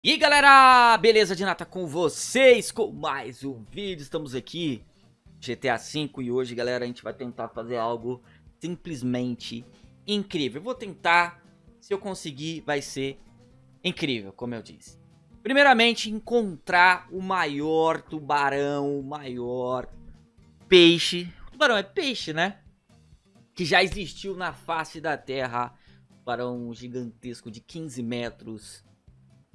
E galera, beleza de nata com vocês, com mais um vídeo, estamos aqui, GTA V e hoje galera a gente vai tentar fazer algo simplesmente incrível, eu vou tentar, se eu conseguir vai ser incrível, como eu disse. Primeiramente encontrar o maior tubarão, o maior peixe, tubarão é peixe né, que já existiu na face da terra, tubarão gigantesco de 15 metros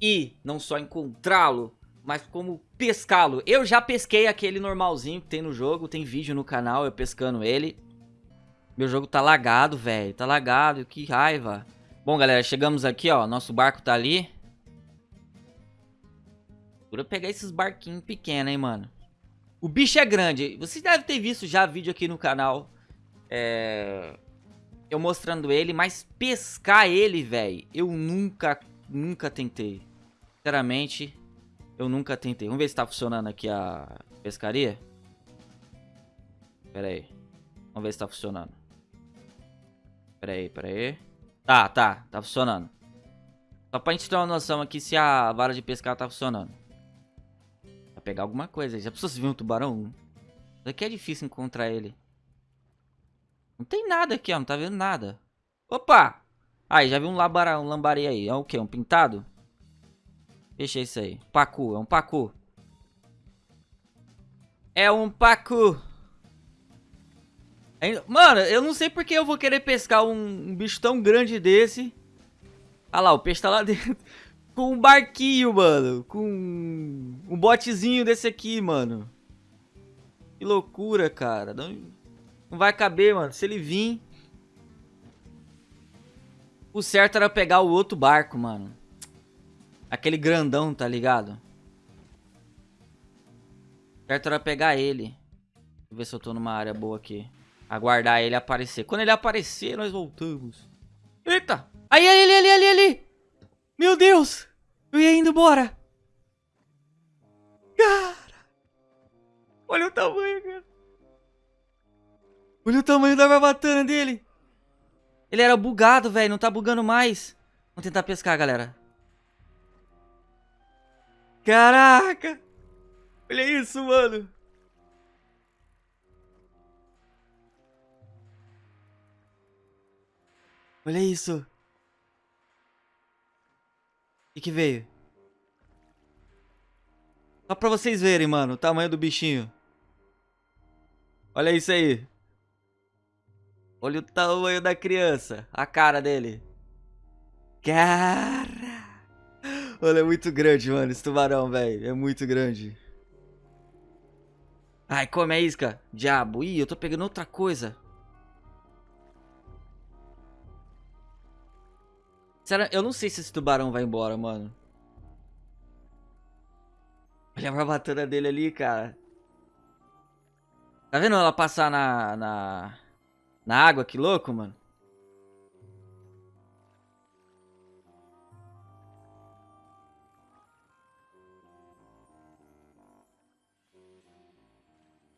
e não só encontrá-lo, mas como pescá-lo. Eu já pesquei aquele normalzinho que tem no jogo, tem vídeo no canal eu pescando ele. Meu jogo tá lagado, velho, tá lagado, que raiva. Bom, galera, chegamos aqui, ó, nosso barco tá ali. Procura pegar esses barquinhos pequenos, hein, mano. O bicho é grande, vocês devem ter visto já vídeo aqui no canal. É... Eu mostrando ele, mas pescar ele, velho, eu nunca nunca tentei. Sinceramente, eu nunca tentei. Vamos ver se tá funcionando aqui a pescaria. Pera aí. Vamos ver se tá funcionando. Pera aí, pera aí. Tá, tá. Tá funcionando. Só pra gente ter uma noção aqui se a vara de pescar tá funcionando. Vai pegar alguma coisa. Já precisou se ver um tubarão? Isso aqui é difícil encontrar ele. Não tem nada aqui, ó. Não tá vendo nada. Opa! Aí, já vi um, labara, um lambari aí. É o que? Um pintado? Deixa isso aí. Pacu, é um pacu. É um pacu. Mano, eu não sei porque eu vou querer pescar um, um bicho tão grande desse. Ah lá, o peixe tá lá dentro. Com um barquinho, mano. Com um botezinho desse aqui, mano. Que loucura, cara. Não, não vai caber, mano. Se ele vir... O certo era pegar o outro barco, mano. Aquele grandão, tá ligado? O certo era pegar ele. Deixa eu ver se eu tô numa área boa aqui. Aguardar ele aparecer. Quando ele aparecer, nós voltamos. Eita! Aí, ali, ali, ali, ali! Meu Deus! Eu ia indo embora! Cara! Olha o tamanho, cara! Olha o tamanho da barbatana dele! Ele era bugado, velho. Não tá bugando mais. Vamos tentar pescar, galera. Caraca! Olha isso, mano. Olha isso. O que, que veio? Só pra vocês verem, mano, o tamanho do bichinho. Olha isso aí. Olha o tamanho da criança. A cara dele. Cara. Olha, é muito grande, mano, esse tubarão, velho. É muito grande. Ai, come a isca. Diabo. Ih, eu tô pegando outra coisa. Será? Eu não sei se esse tubarão vai embora, mano. Olha a barbatana dele ali, cara. Tá vendo ela passar na... na... Na água, que louco, mano.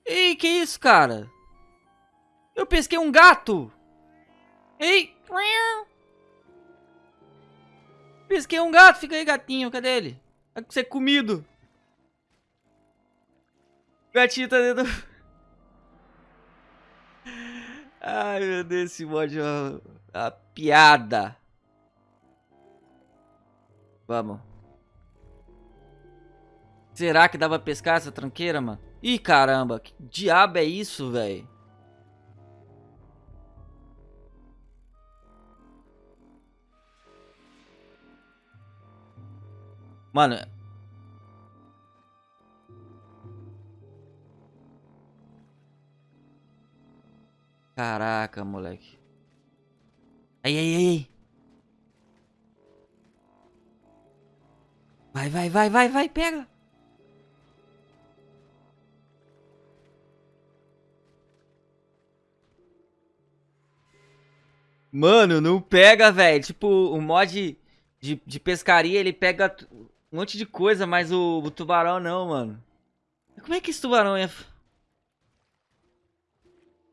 Ei, que isso, cara? Eu pesquei um gato. Ei. Pesquei um gato. Fica aí, gatinho. Cadê ele? Vai ser comido. O gatinho tá dentro... Ai, meu Deus, esse mod é uma, uma piada. Vamos. Será que dá pra pescar essa tranqueira, mano? Ih, caramba, que diabo é isso, velho? Mano, Caraca, moleque. Aí, aí, aí. Vai, vai, vai, vai, vai, pega. Mano, não pega, velho. Tipo, o mod de, de pescaria, ele pega um monte de coisa, mas o, o tubarão não, mano. Como é que esse tubarão é...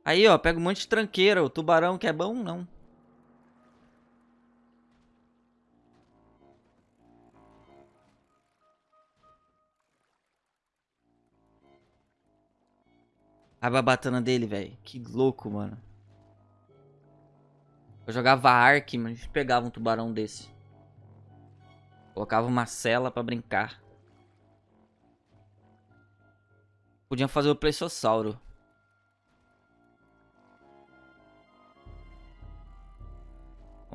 Aí, ó, pega um monte de tranqueira. O tubarão que é bom, não. A babatana dele, velho. Que louco, mano. Eu jogava Ark, mas a gente pegava um tubarão desse. Colocava uma cela pra brincar. Podiam fazer o Plesiosauro.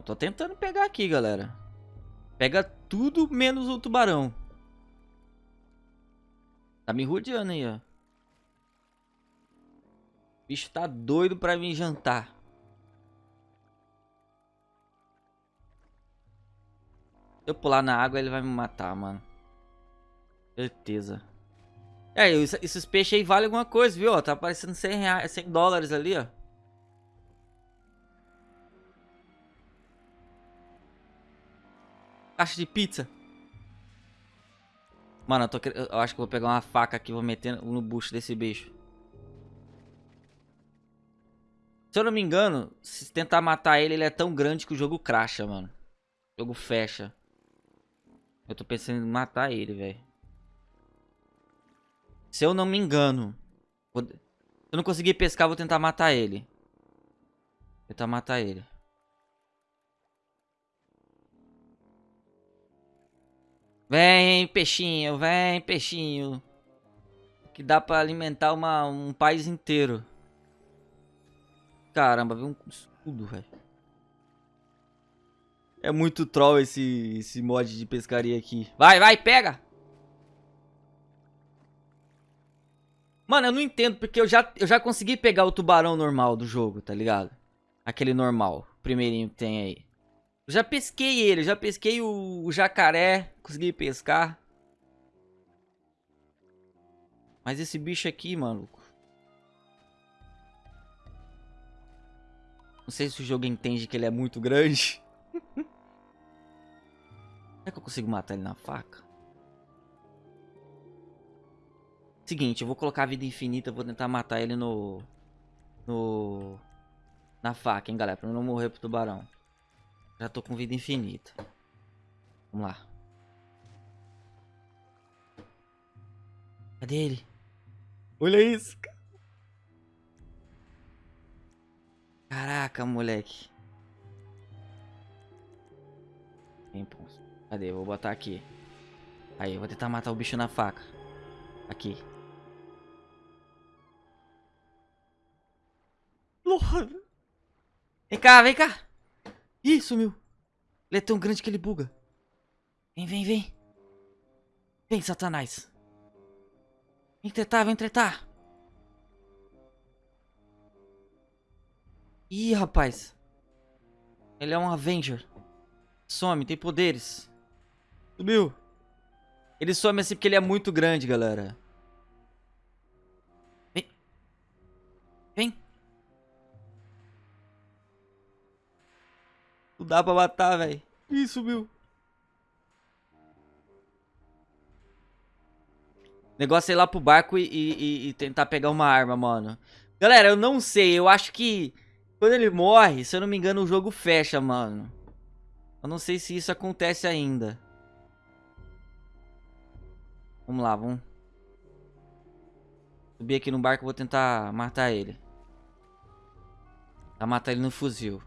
Tô tentando pegar aqui, galera. Pega tudo menos o tubarão. Tá me rodeando aí, ó. O bicho tá doido pra vir jantar. Se eu pular na água, ele vai me matar, mano. Certeza. É, esses peixes aí valem alguma coisa, viu? Tá aparecendo 100, reais, 100 dólares ali, ó. Caixa de pizza. Mano, eu, tô, eu acho que vou pegar uma faca aqui e vou meter no bucho desse bicho. Se eu não me engano, se tentar matar ele, ele é tão grande que o jogo cracha, mano. O jogo fecha. Eu tô pensando em matar ele, velho. Se eu não me engano. Se eu não conseguir pescar, vou tentar matar ele. Vou tentar matar ele. Vem, peixinho, vem, peixinho. Que dá pra alimentar uma, um país inteiro. Caramba, viu um escudo, velho. É muito troll esse, esse mod de pescaria aqui. Vai, vai, pega! Mano, eu não entendo, porque eu já, eu já consegui pegar o tubarão normal do jogo, tá ligado? Aquele normal, primeirinho que tem aí. Já pesquei ele, já pesquei o, o jacaré, consegui pescar. Mas esse bicho aqui, maluco. Não sei se o jogo entende que ele é muito grande. Será que eu consigo matar ele na faca? Seguinte, eu vou colocar a vida infinita, vou tentar matar ele no... No... Na faca, hein, galera, pra não morrer pro tubarão. Já tô com vida infinita. Vamos lá. Cadê ele? Olha isso, Caraca, moleque. Cadê? Vou botar aqui. Aí, vou tentar matar o bicho na faca. Aqui. Vem cá, vem cá. Ih, sumiu. Ele é tão grande que ele buga. Vem, vem, vem. Vem, satanás. Vem tretar, vem tretar. Ih, rapaz. Ele é um Avenger. Some, tem poderes. Subiu. Ele some assim porque ele é muito grande, galera. Vem. Vem. Dá pra matar, velho. Ih, subiu. Negócio é ir lá pro barco e, e, e, tentar pegar uma arma, mano. Galera, eu não sei. Eu acho que quando ele morre, se eu não me engano, o jogo fecha, mano. Eu não sei se isso acontece ainda. Vamos lá, vamos. Subir aqui no barco, vou tentar matar ele. Tentar matar ele no fuzil.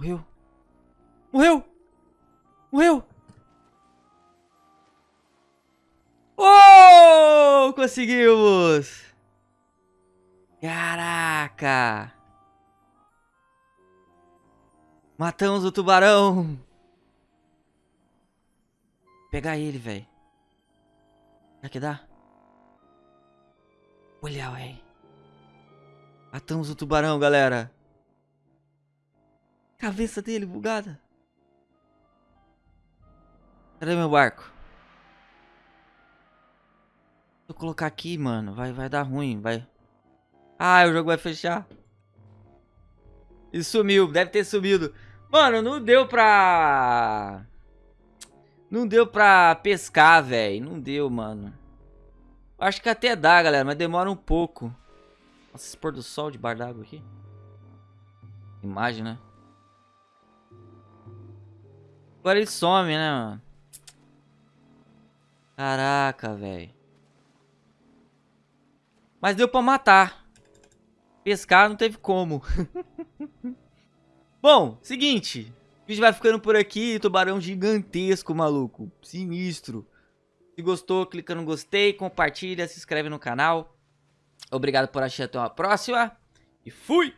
Morreu. Morreu! Morreu! Oh! Conseguimos! Caraca! Matamos o tubarão! Pegar ele, velho. Será que dá? Olha, velho. Matamos o tubarão, galera. Cabeça dele bugada. Cadê meu barco? Se eu colocar aqui, mano, vai, vai dar ruim, vai. Ah, o jogo vai fechar. E sumiu, deve ter sumido. Mano, não deu pra... Não deu pra pescar, velho. Não deu, mano. Acho que até dá, galera, mas demora um pouco. Nossa, esse pôr do sol de bar d'água aqui. Imagem, né? Agora ele some, né, mano? Caraca, velho. Mas deu pra matar. Pescar não teve como. Bom, seguinte. O vídeo vai ficando por aqui. Tubarão gigantesco, maluco. Sinistro. Se gostou, clica no gostei, compartilha, se inscreve no canal. Obrigado por assistir. Até uma próxima. E fui!